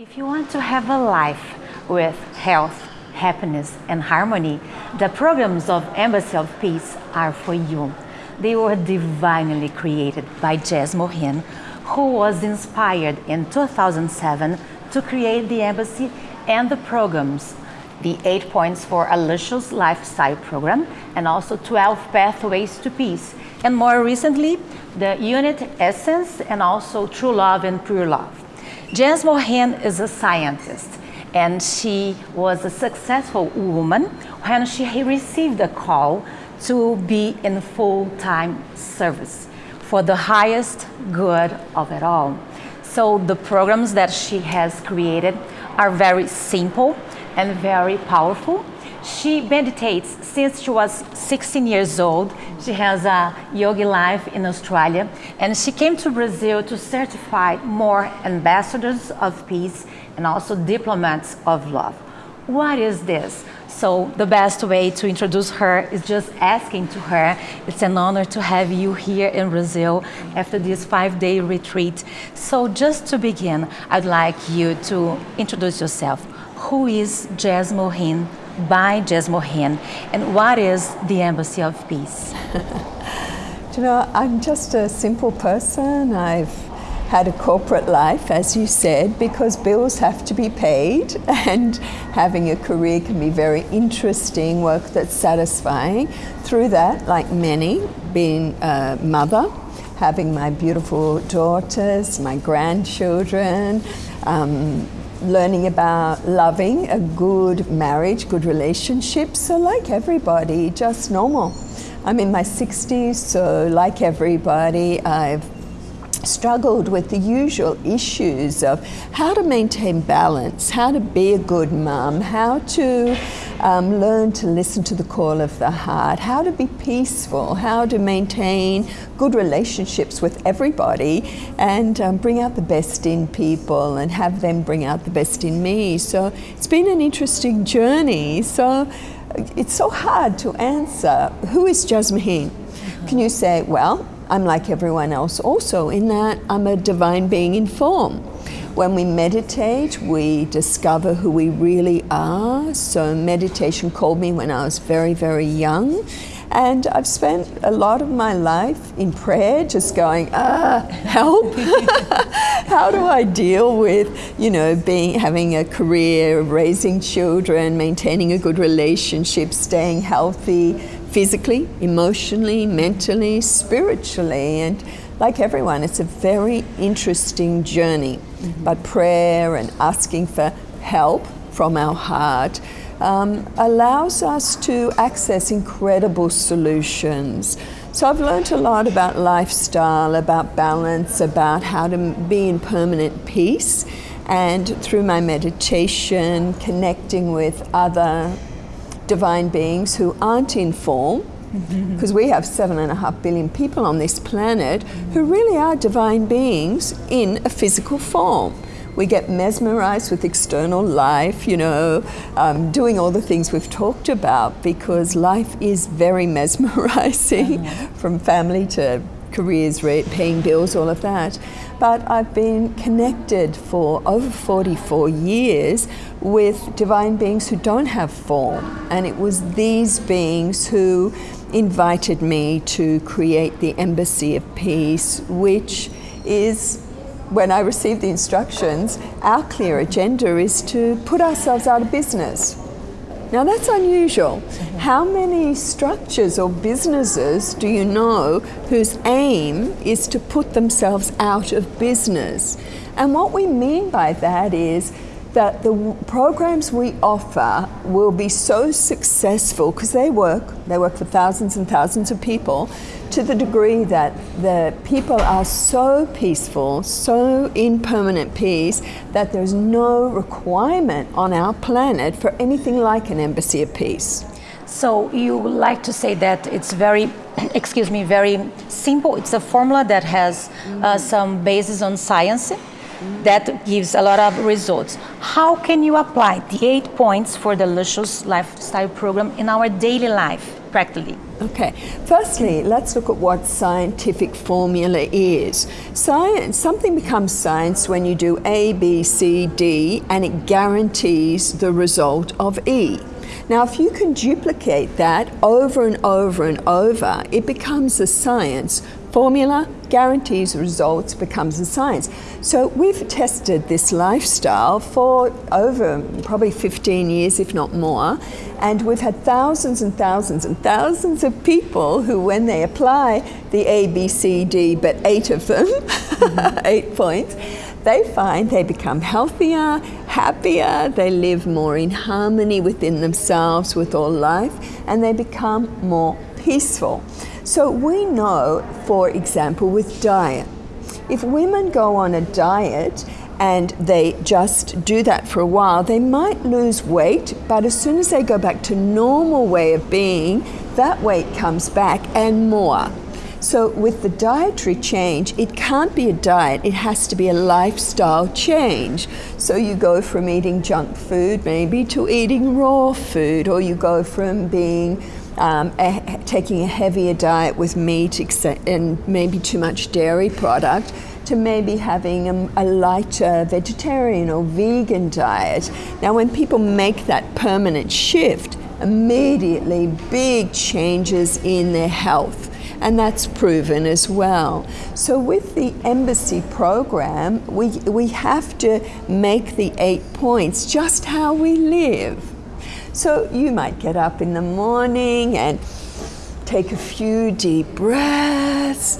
If you want to have a life with health, happiness and harmony, the programs of Embassy of Peace are for you. They were divinely created by Jasmuheen, who was inspired in 2007 to create the embassy and the programs the 8 Points for a Luscious Lifestyle program and also 12 Pathways to Peace. And more recently, the Unit Essence and also True Love and Pure Love. Jasmuheen is a scientist and she was a successful woman when she received a call to be in full-time service for the highest good of it all. So the programs that she has created are very simple and very powerful she meditates since she was 16 years old. She has a yogi life in Australia and she came to Brazil to certify more ambassadors of peace and also diplomats of love. What is this? So the best way to introduce her is just asking to her. It's an honor to have you here in Brazil after this five-day retreat. So just to begin, I'd like you to introduce yourself. Who is Jasmuheen by Jasmuheen, and what is the Embassy of Peace? you know, I'm just a simple person. I've had a corporate life, as you said, because bills have to be paid and having a career can be very interesting, work that's satisfying. Through that, like many, being a mother, having my beautiful daughters, my grandchildren, um, learning about loving a good marriage, good relationship. So like everybody, just normal. I'm in my 60s, so like everybody, I've struggled with the usual issues of how to maintain balance, how to be a good mum, how to um, learn to listen to the call of the heart, how to be peaceful, how to maintain good relationships with everybody and um, bring out the best in people and have them bring out the best in me. So it's been an interesting journey. So it's so hard to answer, who is Mohin? Can you say, well, I'm like everyone else also in that I'm a divine being in form. When we meditate, we discover who we really are. So meditation called me when I was very, very young. And I've spent a lot of my life in prayer just going, ah, help. How do I deal with, you know, being, having a career, raising children, maintaining a good relationship, staying healthy, physically, emotionally, mentally, spiritually. And like everyone, it's a very interesting journey. Mm -hmm. But prayer and asking for help from our heart um, allows us to access incredible solutions. So I've learned a lot about lifestyle, about balance, about how to be in permanent peace. And through my meditation, connecting with other divine beings who aren't in form, because we have seven and a half billion people on this planet who really are divine beings in a physical form. We get mesmerized with external life, you know, um, doing all the things we've talked about because life is very mesmerizing from family to careers, paying bills, all of that. But I've been connected for over 44 years with divine beings who don't have form. And it was these beings who invited me to create the Embassy of Peace, which is when I received the instructions, our clear agenda is to put ourselves out of business. Now that's unusual. How many structures or businesses do you know whose aim is to put themselves out of business? And what we mean by that is that the programs we offer will be so successful because they work, they work for thousands and thousands of people to the degree that the people are so peaceful, so in permanent peace, that there's no requirement on our planet for anything like an embassy of peace. So you like to say that it's very, excuse me, very simple. It's a formula that has uh, some basis on science that gives a lot of results. How can you apply the eight points for the Luscious Lifestyle Program in our daily life, practically? Okay, firstly, let's look at what scientific formula is. Science, something becomes science when you do A, B, C, D, and it guarantees the result of E. Now, if you can duplicate that over and over and over, it becomes a science. Formula guarantees results becomes a science. So we've tested this lifestyle for over probably 15 years, if not more, and we've had thousands and thousands and thousands of people who, when they apply the A, B, C, D, but eight of them, eight points, they find they become healthier, happier, they live more in harmony within themselves, with all life, and they become more peaceful. So we know, for example, with diet, if women go on a diet and they just do that for a while, they might lose weight, but as soon as they go back to normal way of being, that weight comes back and more. So with the dietary change, it can't be a diet, it has to be a lifestyle change. So you go from eating junk food maybe to eating raw food, or you go from being um, a, taking a heavier diet with meat and maybe too much dairy product to maybe having a, a, lighter vegetarian or vegan diet. Now, when people make that permanent shift, immediately big changes in their health and that's proven as well. So with the embassy program, we, we have to make the eight points just how we live. So you might get up in the morning and take a few deep breaths.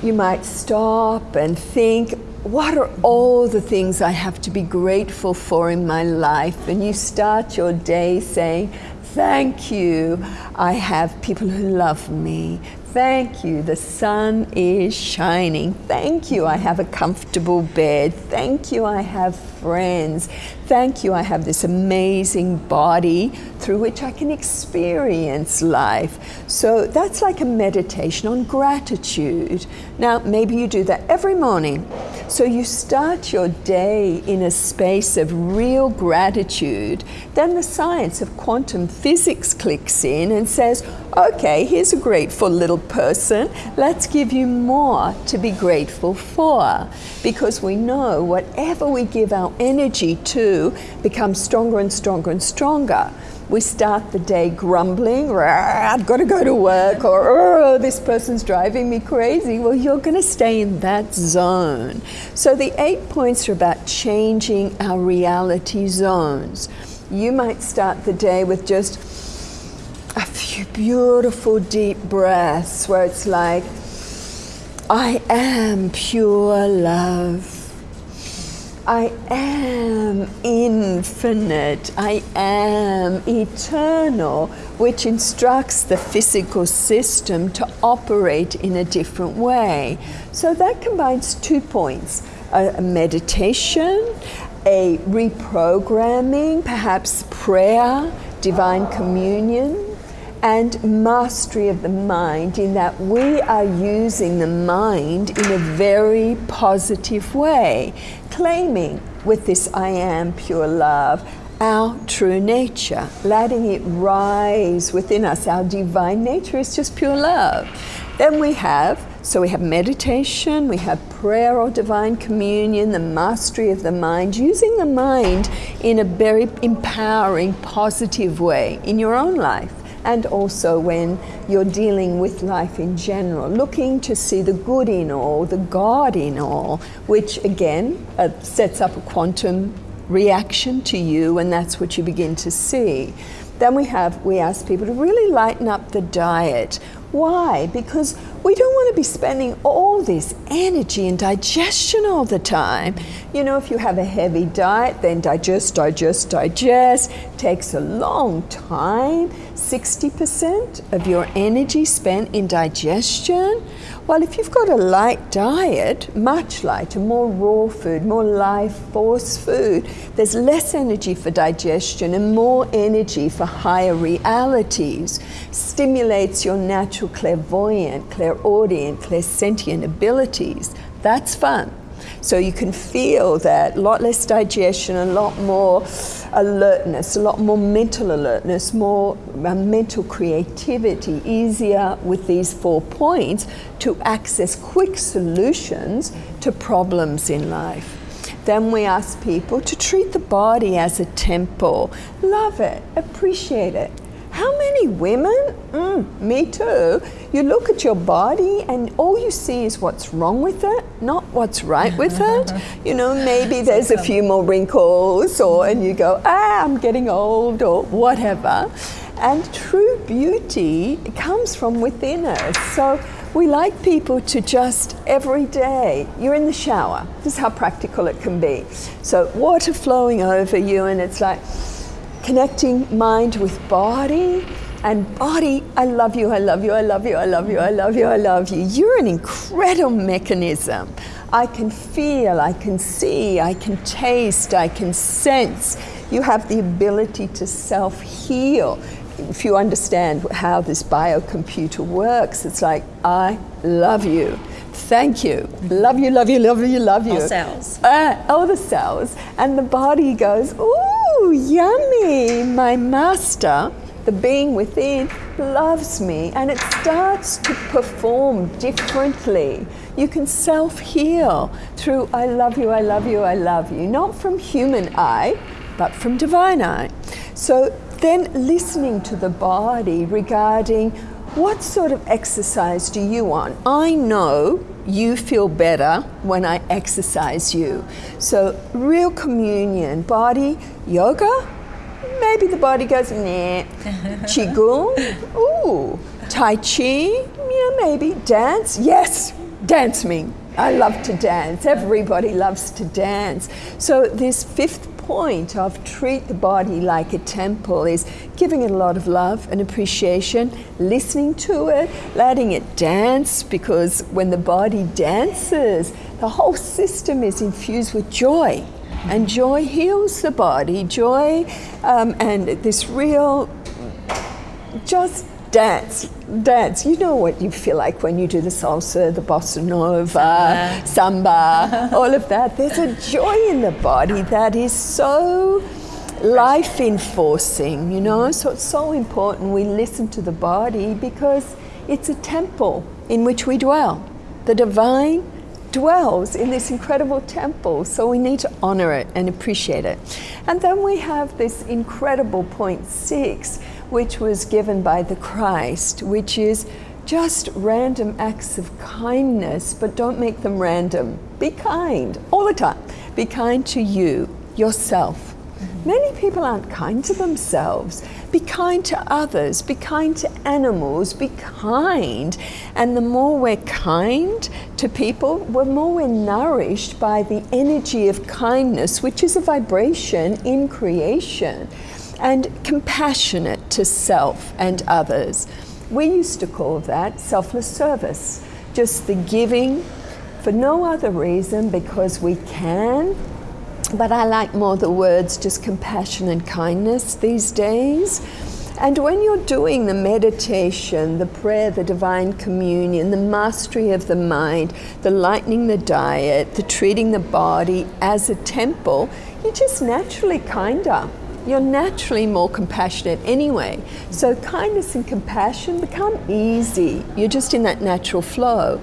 You might stop and think, what are all the things I have to be grateful for in my life? And you start your day saying, Thank you. I have people who love me. Thank you. The sun is shining. Thank you. I have a comfortable bed. Thank you. I have friends. Thank you. I have this amazing body through which I can experience life. So that's like a meditation on gratitude. Now, maybe you do that every morning. So you start your day in a space of real gratitude. Then the science of quantum physics clicks in and says, okay, here's a grateful little person. Let's give you more to be grateful for. Because we know whatever we give our energy too becomes stronger and stronger and stronger we start the day grumbling, I've got to go to work, or oh, this person's driving me crazy. Well, you're going to stay in that zone. So the eight points are about changing our reality zones. You might start the day with just a few beautiful deep breaths where it's like, I am pure love. I am infinite, I am eternal, which instructs the physical system to operate in a different way. So that combines two points a, meditation, a reprogramming, perhaps prayer, divine communion, and mastery of the mind in that we are using the mind in a very positive way, claiming with this I am pure love our true nature, letting it rise within us. Our divine nature is just pure love. Then we have, so we have meditation, we have prayer or divine communion, the mastery of the mind, using the mind in a very empowering, positive way in your own life and also when you're dealing with life in general, looking to see the good in all, the God in all, which again uh, sets up a quantum reaction to you, and that's what you begin to see. Then we have, we ask people to really lighten up the diet. Why? Because we don't want to be spending all this energy and digestion all the time. You know, if you have a heavy diet, then digest, digest, digest. Takes a long time. 60% of your energy spent in digestion. Well, if you've got a light diet, much lighter, more raw food, more life force food, there's less energy for digestion and more energy for higher realities. Stimulates your natural clairvoyant, clairaudient, clairsentient abilities. That's fun. So you can feel that a lot less digestion, a lot more alertness, a lot more mental alertness, more uh, mental creativity, easier with these four points to access quick solutions to problems in life. Then we ask people to treat the body as a temple. Love it, appreciate it. How many women, mm, me too, you look at your body and all you see is what's wrong with it, not what's right with it. You know, maybe there's a few more wrinkles or and you go, ah, I'm getting old or whatever. And true beauty comes from within us. So we like people to just every day, you're in the shower. This is how practical it can be. So water flowing over you and it's like, connecting mind with body and body, I love you, I love you, I love you, I love you, I love you, I love you. You're an incredible mechanism. I can feel, I can see, I can taste, I can sense. You have the ability to self heal. If you understand how this biocomputer works, it's like, I love you. Thank you. Love you, love you, love you, love you. All cells. Uh, all the cells. And the body goes, ooh, yummy! My master, the being within, loves me and it starts to perform differently. You can self heal through I love you, I love you, I love you, not from human eye, but from divine eye. So then listening to the body regarding what sort of exercise do you want? I know you feel better when I exercise you. So, real communion, body, yoga, maybe the body goes, nah. Qigong, ooh. Tai Chi, yeah, maybe. Dance, yes, dance me. I love to dance. Everybody loves to dance. So, this fifth point of treat the body like a temple is giving it a lot of love and appreciation, listening to it, letting it dance, because when the body dances, the whole system is infused with joy. And joy heals the body. Joy um, and this real, just dance, dance. You know what you feel like when you do the salsa, the bossa nova, uh-huh. samba, all of that. There's a joy in the body that is so life enforcing, you know. So it's so important we listen to the body because it's a temple in which we dwell. The divine dwells in this incredible temple, so we need to honor it and appreciate it. And then we have this incredible point six which was given by the Christ, which is just random acts of kindness, but don't make them random. Be kind all the time. Be kind to you, yourself. Many people aren't kind to themselves. Be kind to others. Be kind to animals. Be kind. And the more we're kind to people, the more we're nourished by the energy of kindness, which is a vibration in creation and compassionate to self and others. We used to call that selfless service, just the giving for no other reason because we can. But I like more the words just compassion and kindness these days. And when you're doing the meditation, the prayer, the divine communion, the mastery of the mind, the lightening the diet, the treating the body as a temple, you're just naturally kinder you're naturally more compassionate anyway. So kindness and compassion become easy. You're just in that natural flow.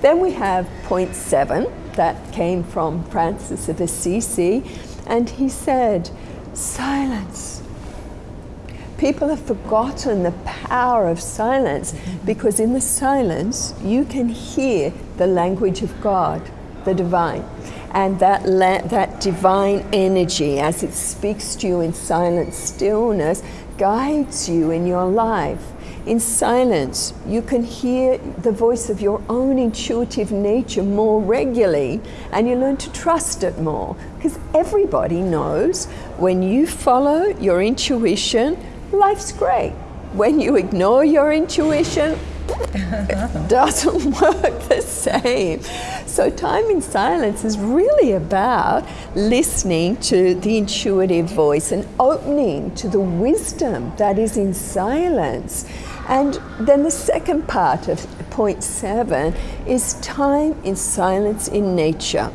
Then we have point seven that came from Francis of Assisi, and he said, silence. People have forgotten the power of silence mm-hmm. because in the silence you can hear the language of God, the divine and that, that divine energy as it speaks to you in silent stillness guides you in your life. In silence, you can hear the voice of your own intuitive nature more regularly and you learn to trust it more. Because everybody knows when you follow your intuition, life's great. When you ignore your intuition, it doesn't work the same. So, time in silence is really about listening to the intuitive voice and opening to the wisdom that is in silence. And then the second part of point seven is time in silence in nature.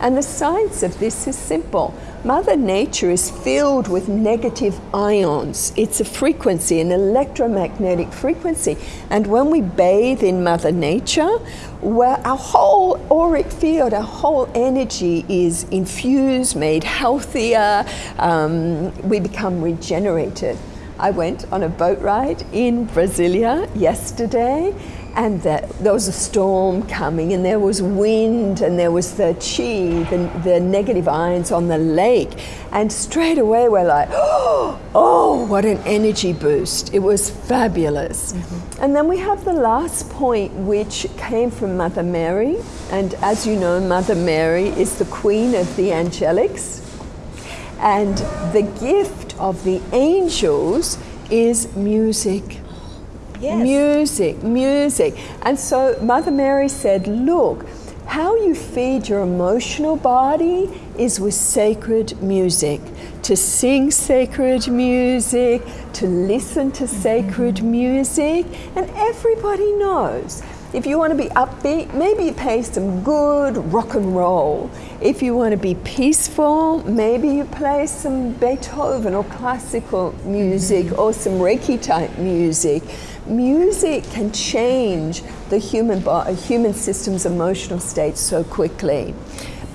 And the science of this is simple. Mother Nature is filled with negative ions. It's a frequency, an electromagnetic frequency. And when we bathe in Mother Nature, our whole auric field, our whole energy is infused, made healthier, um, we become regenerated. I went on a boat ride in Brasilia yesterday and that there was a storm coming and there was wind and there was the chi, the, the negative ions on the lake. And straight away we're like, oh, what an energy boost. It was fabulous. Mm-hmm. And then we have the last point, which came from Mother Mary. And as you know, Mother Mary is the queen of the angelics. And the gift of the angels is music. Yes. Music, music. And so Mother Mary said, look, how you feed your emotional body is with sacred music. To sing sacred music, to listen to sacred mm-hmm. music, and everybody knows. If you want to be upbeat, maybe you play some good rock and roll. If you want to be peaceful, maybe you play some Beethoven or classical music mm-hmm. or some Reiki type music music can change the human, body, human system's emotional state so quickly.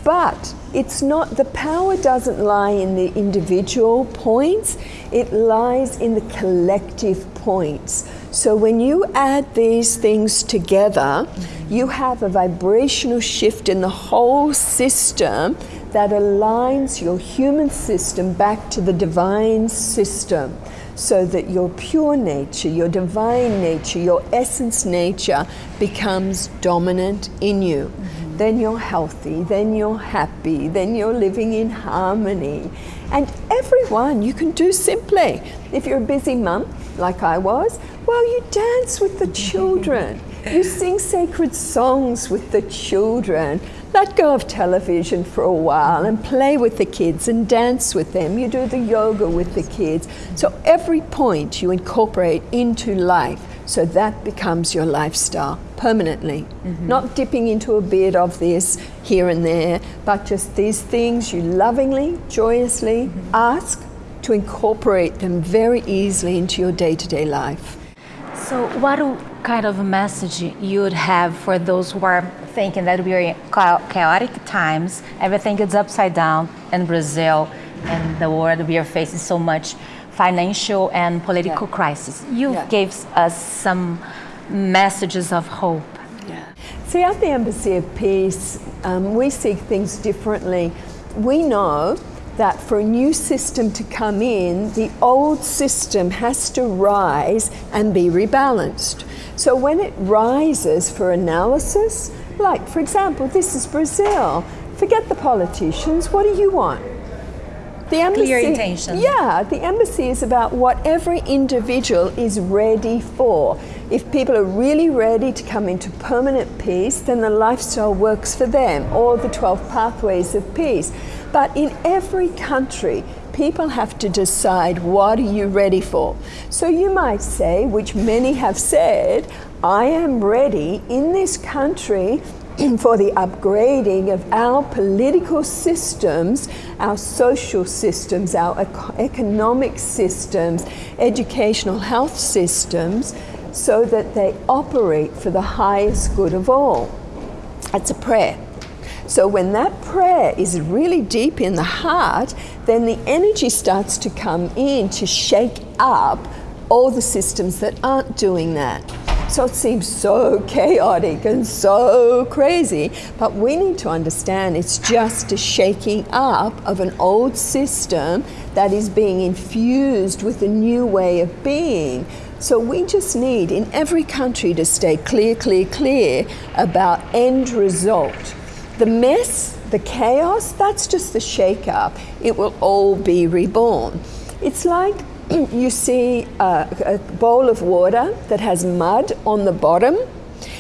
But it's not, the power doesn't lie in the individual points, it lies in the collective points. So when you add these things together, you have a vibrational shift in the whole system that aligns your human system back to the divine system so that your pure nature, your divine nature, your essence nature becomes dominant in you. Mm-hmm. Then you're healthy, then you're happy, then you're living in harmony. And everyone you can do simply. If you're a busy mum, like I was, well, you dance with the children. you sing sacred songs with the children let go of television for a while and play with the kids and dance with them. You do the yoga with the kids. So every point you incorporate into life so that becomes your lifestyle permanently. Mm-hmm. Not dipping into a bit of this here and there, but just these things you lovingly, joyously mm-hmm. ask to incorporate them very easily into your day to day life. So, what kind of message you would have for those who are thinking that we are in chaotic times, everything is upside down in Brazil and the world we are facing so much financial and political yeah. crisis. You yeah. gave us some messages of hope. Yeah. See, at the Embassy of Peace, um, we see things differently. We know that for a new system to come in, the old system has to rise and be rebalanced. So when it rises for analysis, like for example, this is Brazil, forget the politicians, what do you want? The embassy, Clear intention. Yeah, the embassy is about what every individual is ready for. If people are really ready to come into permanent peace, then the lifestyle works for them, or the 12 pathways of peace. But in every country, people have to decide what are you ready for. So you might say, which many have said, I am ready in this country for the upgrading of our political systems, our social systems, our economic systems, educational health systems, so that they operate for the highest good of all. That's a prayer. So when that prayer is really deep in the heart, then the energy starts to come in to shake up all the systems that aren't doing that. So it seems so chaotic and so crazy, but we need to understand it's just a shaking up of an old system that is being infused with a new way of being. So we just need in every country to stay clear, clear, clear about end result the mess, the chaos, that's just the shake up. It will all be reborn. It's like you see a, a bowl of water that has mud on the bottom,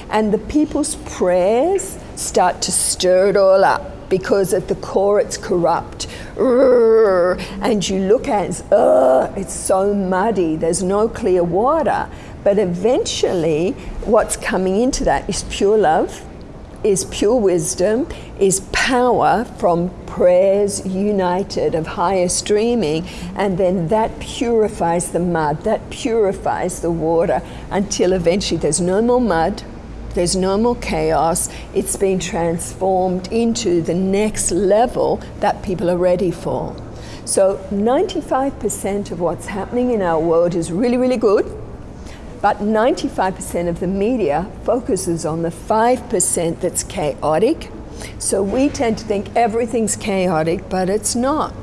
and the people's prayers start to stir it all up because at the core it's corrupt. And you look at it, it's so muddy, there's no clear water. But eventually, what's coming into that is pure love, is pure wisdom, is power from prayers united of higher streaming, and then that purifies the mud, that purifies the water until eventually there's no more mud, there's no more chaos, it's been transformed into the next level that people are ready for. So 95% of what's happening in our world is really, really good. But 95% of the media focuses on the 5% that's chaotic. So we tend to think everything's chaotic, but it's not.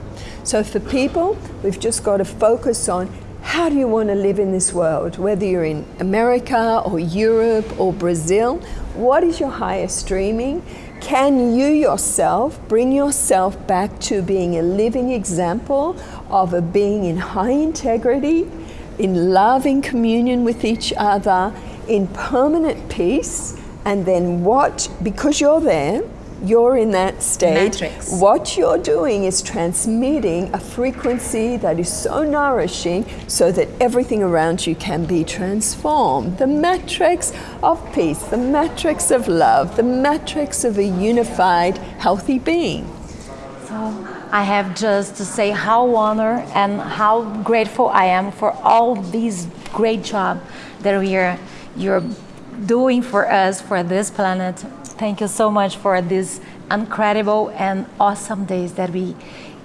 So for people, we've just got to focus on how do you want to live in this world? Whether you're in America or Europe or Brazil, what is your highest streaming? Can you yourself bring yourself back to being a living example of a being in high integrity, in loving communion with each other, in permanent peace, and then what, because you're there, you're in that state. Matrix. What you're doing is transmitting a frequency that is so nourishing so that everything around you can be transformed. The matrix of peace, the matrix of love, the matrix of a unified, healthy being. So I have just to say how honored and how grateful I am for all these great job that we are you're doing for us for this planet. Thank you so much for these incredible and awesome days that we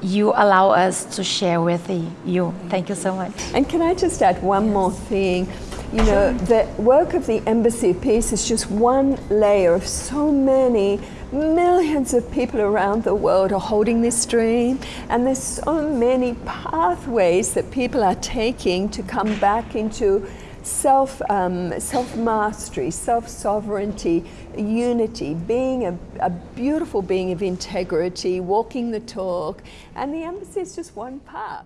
you allow us to share with you. Thank you so much. And can I just add one more thing? You know, the work of the Embassy of Peace is just one layer of so many millions of people around the world are holding this dream and there's so many pathways that people are taking to come back into self, um, self-mastery, self-sovereignty, unity, being a, a, beautiful being of integrity, walking the talk, and the embassy is just one part.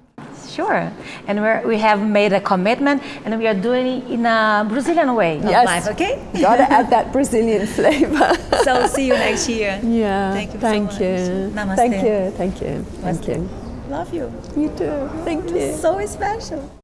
Sure, and we we have made a commitment, and we are doing it in a Brazilian way of yes. life. Okay, got to add that Brazilian flavor. so see you next year. Yeah, thank you. Thank so you. Namaste. Thank you. Thank you. Namaste. Thank you. Love you. You too. Thank you. So special.